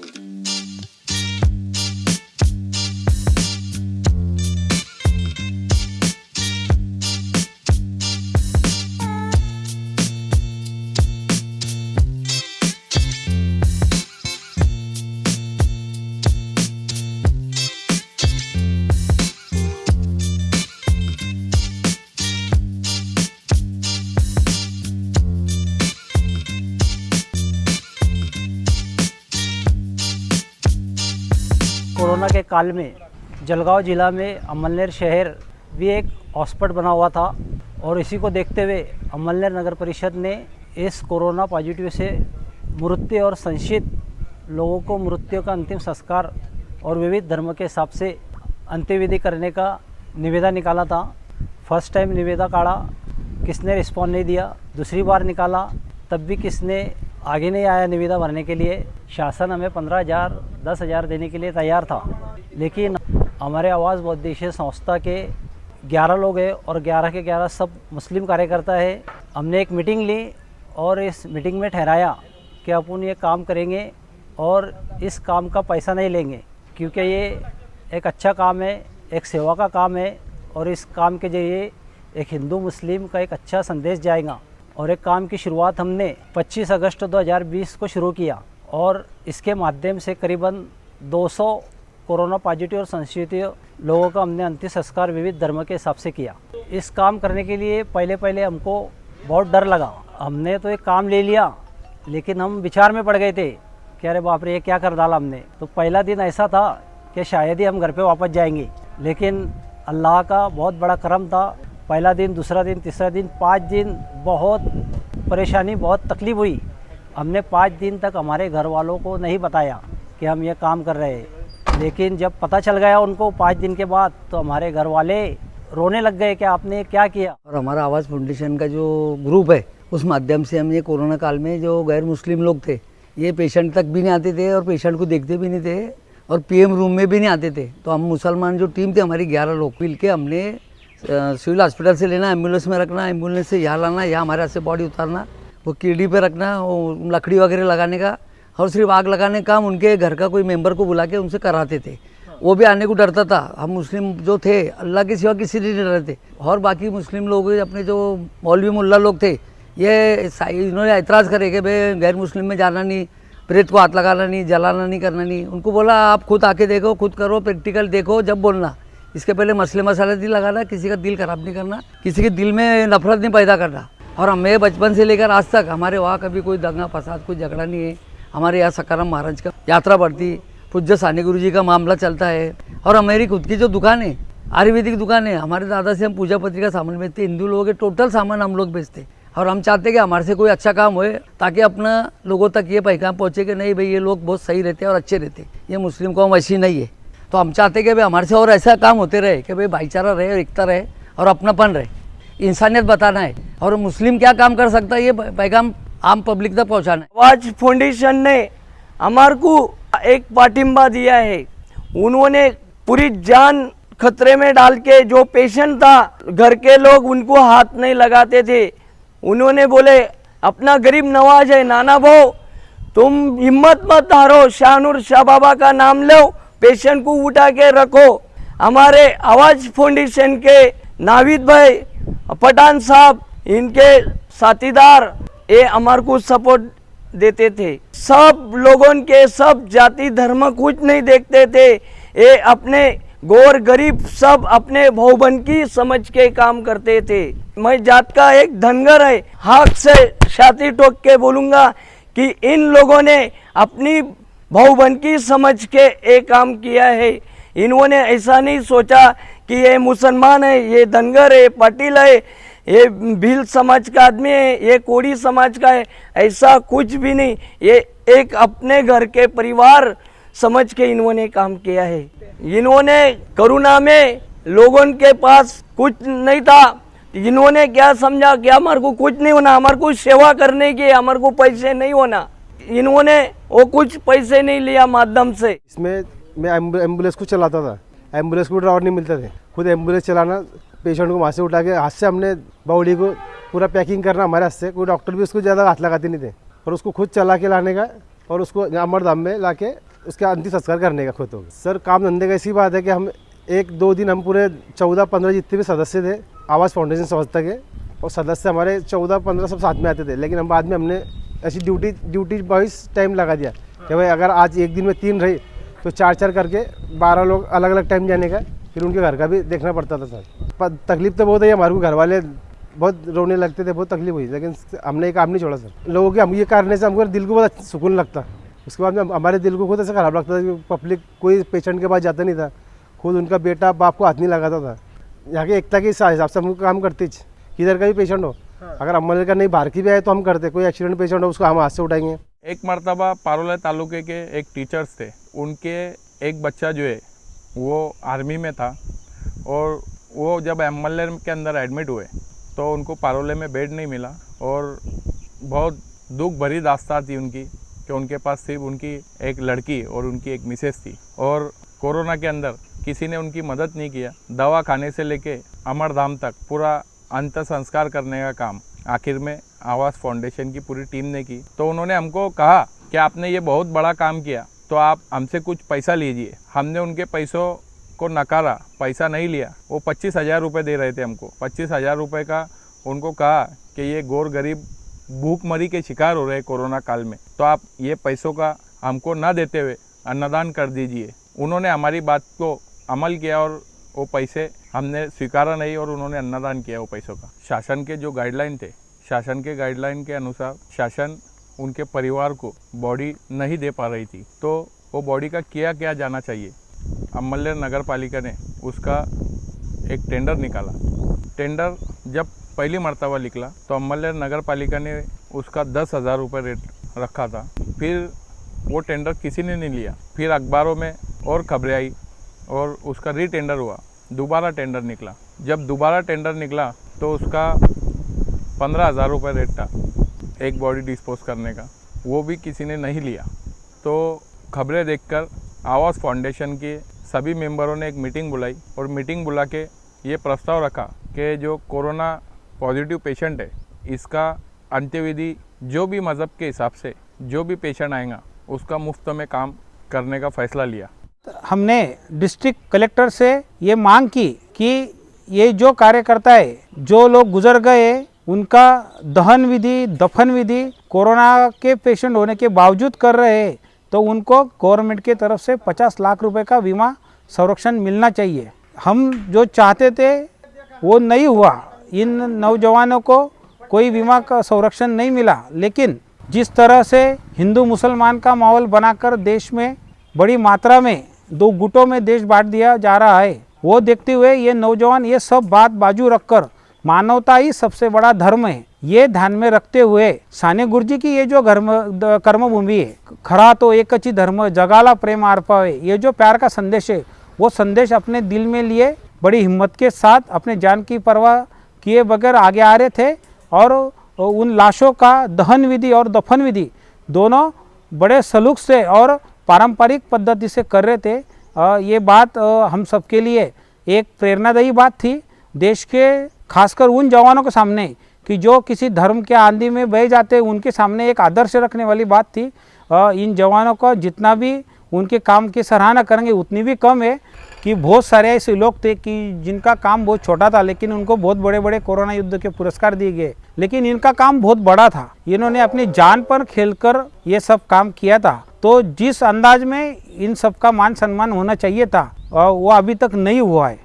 Mm-hmm. Corona के काल में जलगांव ज़िला में अमलनेर शहर भी एक हॉस्पिटल बना हुआ था और इसी को देखते हुए अमलनेर नगर परिषद ने इस कोरोना पॉजिटिव से मृत्यु और संशित लोगों को मृत्यु का अंतिम संस्कार और विविध धर्म के हिसाब से अंत्यविधि करने का निवेदा निकाला था। फ़र्स्ट टाइम निवेदा काढ़ा किसने रिस्पॉन्ड नहीं दिया, दूसरी बार निकाला, तब भी किसने आगे नहीं आया निविदा भरने के लिए। शासन हमें पंद्रह हज़ार, दस हज़ार देने के लिए तैयार था। लेकिन हमारे आवाज़ बौद्धिश संस्था के ग्यारह लोग हैं और ग्यारह के ग्यारह सब मुस्लिम कार्यकर्ता है। हमने एक मीटिंग ली और इस मीटिंग में ठहराया कि अपन ये काम करेंगे और इस काम का पैसा नहीं लेंगे, क्योंकि ये एक अच्छा काम है, एक सेवा का काम है और इस काम के ज़रिए एक हिंदू मुस्लिम का एक अच्छा संदेश जाएगा। और एक काम की शुरुआत हमने 25 अगस्त 2020 को शुरू किया और इसके माध्यम से करीबन 200 कोरोना पॉजिटिव और संशोधित लोगों का हमने अंतिम संस्कार विविध धर्म के हिसाब से किया। इस काम करने के लिए पहले पहले हमको बहुत डर लगा। हमने तो एक काम ले लिया, लेकिन हम विचार में पड़ गए थे कि अरे बाप रे, ये क्या कर डाला हमने? तो पहला दिन ऐसा था कि शायद ही हम घर पे वापस जाएँगे। लेकिन अल्लाह का बहुत बड़ा करम था पहला दिन, दूसरा दिन, तीसरा दिन, पाँच दिन बहुत परेशानी, बहुत तकलीफ़ हुई। हमने पाँच दिन तक हमारे घर वालों को नहीं बताया कि हम ये काम कर रहे हैं। लेकिन जब पता चल गया उनको पाँच दिन के बाद तो हमारे घर वाले रोने लग गए कि आपने क्या किया? और हमारा आवाज़ फाउंडेशन का जो ग्रुप है, उस माध्यम से हम ये कोरोना काल में जो गैर मुस्लिम लोग थे, ये पेशेंट तक भी नहीं आते थे और पेशेंट को देखते भी नहीं थे और पीएम रूम में भी नहीं आते थे। तो हम मुसलमान जो टीम थे, हमारी ग्यारह लोग मिल के हमने सिविल हॉस्पिटल से लेना एंबुलेंस में रखना एंबुलेंस से यहाँ लाना यहाँ हमारे हाथ से बॉडी उतारना वो कीड़ी पे रखना वो लकड़ी वगैरह लगाने का और सिर्फ़ आग लगाने का काम उनके घर का कोई मेंबर को बुला के उनसे कराते थे। वो भी आने को डरता था। हम मुस्लिम जो थे अल्लाह के सिवा किसी नहीं डर थे। और बाकी मुस्लिम लोग अपने जो मौलवी मुल्ला लोग थे ये इन्होंने एतराज़ करे कि भाई गैर मुस्लिम में जाना नहीं प्रेत को हाथ लगाना नहीं जलाना नहीं करना नहीं। उनको बोला आप खुद आके देखो खुद करो प्रैक्टिकल देखो जब बोलना। इसके पहले मसले मसाले नहीं लगाना, किसी का दिल खराब नहीं करना, किसी के दिल में नफरत नहीं पैदा करना। और हमें बचपन से लेकर आज तक हमारे वहाँ कभी कोई दंगा, फसाद, कोई झगड़ा नहीं है। हमारे यहाँ सकाराम महाराज का यात्रा बढ़ती, पूज्य सानी गुरु जी का मामला चलता है। और हमारी खुद की जो दुकान है, आयुर्वेदिक दुकान है, हमारे दादा से हम पूजा पत्री का सामान बेचते, हिंदू लोगों के टोटल सामान हम लोग बेचते। और हम चाहते कि हमारे से कोई अच्छा काम होए, ताकि अपना लोगों तक ये पैगाम पहुँचे कि नहीं भाई, ये लोग बहुत सही रहते हैं और अच्छे रहते हैं। ये मुस्लिम कौम ऐसी नहीं है। तो हम चाहते कि भाई हमारे से और ऐसा काम होते रहे, कि भाई भाईचारा रहे और एकता रहे और अपनापन रहे। इंसानियत बताना है। और मुस्लिम क्या काम कर सकता है, ये पैगाम आम पब्लिक तक पहुँचाना है। आवाज़ फाउंडेशन ने हमार को एक पाटिम्बा दिया है। उन्होंने पूरी जान खतरे में डाल के जो पेशेंट था, घर के लोग उनको हाथ नहीं लगाते थे। उन्होंने बोले, अपना गरीब नवाज़ है, नाना भाव तुम हिम्मत मत हारो, शाहनुर शाह बाबा का नाम लो पेशेंट को उठा के रखो। हमारे आवाज़ फाउंडेशन के नाविद भाई, पठान साहब, इनके साथीदार, ये हमारे को सपोर्ट देते थे। सब लोगों के, सब जाति धर्म कुछ नहीं देखते थे। ये अपने गौर गरीब सब अपने भावबन की समझ के काम करते थे। मैं जात का एक धनगर है, हाथ से छाती टोक के बोलूँगा कि इन लोगों ने अपनी भावबन की समझ के एक काम किया है। इन्होंने ऐसा नहीं सोचा कि ये मुसलमान है, ये धनगर है, पाटिल है, ये भील समाज का आदमी है, ये कोड़ी समाज का है, ऐसा कुछ भी नहीं। ये एक अपने घर के परिवार समझ के इन्होंने काम किया है। इन्होंने करुणा में लोगों के पास कुछ नहीं था। इन्होंने क्या समझा कि हमारे को कुछ नहीं होना, हमारे को सेवा करने की, हमारे को पैसे नहीं होना। इन्होंने वो कुछ पैसे नहीं लिया माध्यम से। इसमें मैं एंबुलेंस को चलाता था। एंबुलेंस को ड्राइवर नहीं मिलते थे। खुद एंबुलेंस चलाना पेशेंट को वहाँ से उठा के हाथ से हमने बॉडी को पूरा पैकिंग करना हमारे हाथ से। कोई डॉक्टर भी उसको ज़्यादा हाथ लगाते नहीं थे। और उसको खुद चला के लाने का और उसको अमरधाम में ला के उसका अंतिम संस्कार करने का खुद। होगा सर, काम धंधे का ऐसी बात है कि हम एक दो दिन हम पूरे चौदह पंद्रह जितने भी सदस्य थे, आवास फाउंडेशन संस्था के, और सदस्य हमारे चौदह पंद्रह सब साथ में आते थे। लेकिन हम बाद में हमने ऐसी ड्यूटी ड्यूटी वाइज टाइम लगा दिया। कि भाई अगर आज एक दिन में तीन रही तो चार चार करके बारह लोग अलग अलग टाइम जाने का, फिर उनके घर का भी देखना पड़ता था सर। तकलीफ़ तो बहुत है, हमारे को घर वाले बहुत रोने लगते थे, बहुत तकलीफ़ हुई, लेकिन हमने काम नहीं छोड़ा सर। लोगों के हम, ये करने से हमको दिल को बहुत सुकून लगता। उसके बाद में हमारे दिल को खुद ऐसा खराब लगता था कि पब्लिक कोई पेशेंट के पास जाता नहीं था। खुद उनका बेटा बाप को हाथ नहीं लगाता था। यहाँ के एकता के हिसाब से हमको काम करते किधर का भी पेशेंट हो अगर अम्बल का नहीं, बाहर भी आए तो हम करते कोई एक्सीडेंट पेशेंट हो, उसको हम हाथ से उठाएँगे। एक मरतबा पारोला तालुके के एक टीचर्स थे। उनके एक बच्चा जो है, वो आर्मी में था और वो जब एम के अंदर एडमिट हुए तो उनको पारोले में बेड नहीं मिला और बहुत दुख भरी दास्तान थी उनकी कि उनके पास सिर्फ़ उनकी एक लड़की और उनकी एक मिसेस थी। और कोरोना के अंदर किसी ने उनकी मदद नहीं किया। दवा खाने से लेके अमरधाम तक पूरा अंत संस्कार करने का काम, आखिर में आवास फाउंडेशन की पूरी टीम ने की। तो उन्होंने हमको कहा कि आपने ये बहुत बड़ा काम किया तो आप हमसे कुछ पैसा लीजिए। हमने उनके पैसों को नकारा, पैसा नहीं लिया। वो पच्चीस हज़ार रुपये दे रहे थे हमको। पच्चीस हज़ार रुपये का उनको कहा कि ये गोर गरीब भूखमरी के शिकार हो रहे कोरोना काल में। तो आप ये पैसों का हमको ना देते हुए अन्नदान कर दीजिए। उन्होंने हमारी बात को अमल किया और वो पैसे हमने स्वीकारा नहीं और उन्होंने अन्नदान किया वो पैसों का। शासन के जो गाइडलाइन थे, शासन के गाइडलाइन के अनुसार शासन उनके परिवार को बॉडी नहीं दे पा रही थी। तो वो बॉडी का किया क्या जाना चाहिए? अमल्यर नगर पालिका ने उसका एक टेंडर निकाला। टेंडर जब पहली मरतबा निकला तो अमल्यर नगर पालिका ने उसका दस हज़ार रुपये रेट रखा था। फिर वो टेंडर किसी ने नहीं लिया। फिर अखबारों में और खबरें आई और उसका री टेंडर हुआ। दोबारा टेंडर निकला। जब दोबारा टेंडर निकला तो उसका पंद्रह हज़ार रुपये रेट था एक बॉडी डिस्पोज करने का। वो भी किसी ने नहीं लिया। तो खबरें देखकर आवास फाउंडेशन के सभी मेंबरों ने एक मीटिंग बुलाई और मीटिंग बुला के ये प्रस्ताव रखा कि जो कोरोना पॉजिटिव पेशेंट है, इसका अंत्यविधि जो भी मज़हब के हिसाब से जो भी पेशेंट आएगा, उसका मुफ़्त में काम करने का फैसला लिया। हमने डिस्ट्रिक्ट कलेक्टर से ये मांग की कि ये जो कार्यकर्ता है, जो लोग गुजर गए, उनका दहन विधि, दफन विधि, कोरोना के पेशेंट होने के बावजूद कर रहे तो उनको गवर्नमेंट के तरफ़ से 50 लाख रुपए का बीमा संरक्षण मिलना चाहिए। हम जो चाहते थे, वो नहीं हुआ। इन नौजवानों को कोई बीमा का संरक्षण नहीं मिला। लेकिन जिस तरह से हिंदू मुसलमान का माहौल बनाकर देश में बड़ी मात्रा में, दो गुटों में देश बांट दिया जा रहा है। वो देखते हुए ये नौजवान ये सब बात बाजू रखकर, मानवता ही सबसे बड़ा धर्म है, ये ध्यान में रखते हुए, साने गुरुजी की ये जो धर्म कर्मभूमि है, खरा तो एक ही धर्म, जगाला प्रेम अर्पावे ये जो प्यार का संदेश है, वो संदेश अपने दिल में लिए, बड़ी हिम्मत के साथ अपने जान की परवाह किए बगैर आगे आ रहे थे, और उन लाशों का दहन विधि और दफन विधि, दोनों बड़े सलूक से और पारंपरिक पद्धति से कर रहे थे। ये बात हम सबके लिए एक प्रेरणादायी बात थी। देश के, खासकर उन जवानों के सामने कि जो किसी धर्म के आंधी में बह जाते, उनके सामने एक आदर्श रखने वाली बात थी। इन जवानों का जितना भी उनके काम की सराहना करेंगे, उतनी भी कम है। कि बहुत सारे ऐसे लोग थे कि जिनका काम बहुत छोटा था, लेकिन उनको बहुत बड़े बड़े कोरोना युद्ध के पुरस्कार दिए गए। लेकिन इनका काम बहुत बड़ा था। इन्होंने अपनी जान पर खेलकर ये सब काम किया था। तो जिस अंदाज में इन सब का मान सम्मान होना चाहिए था वो अभी तक नहीं हुआ है।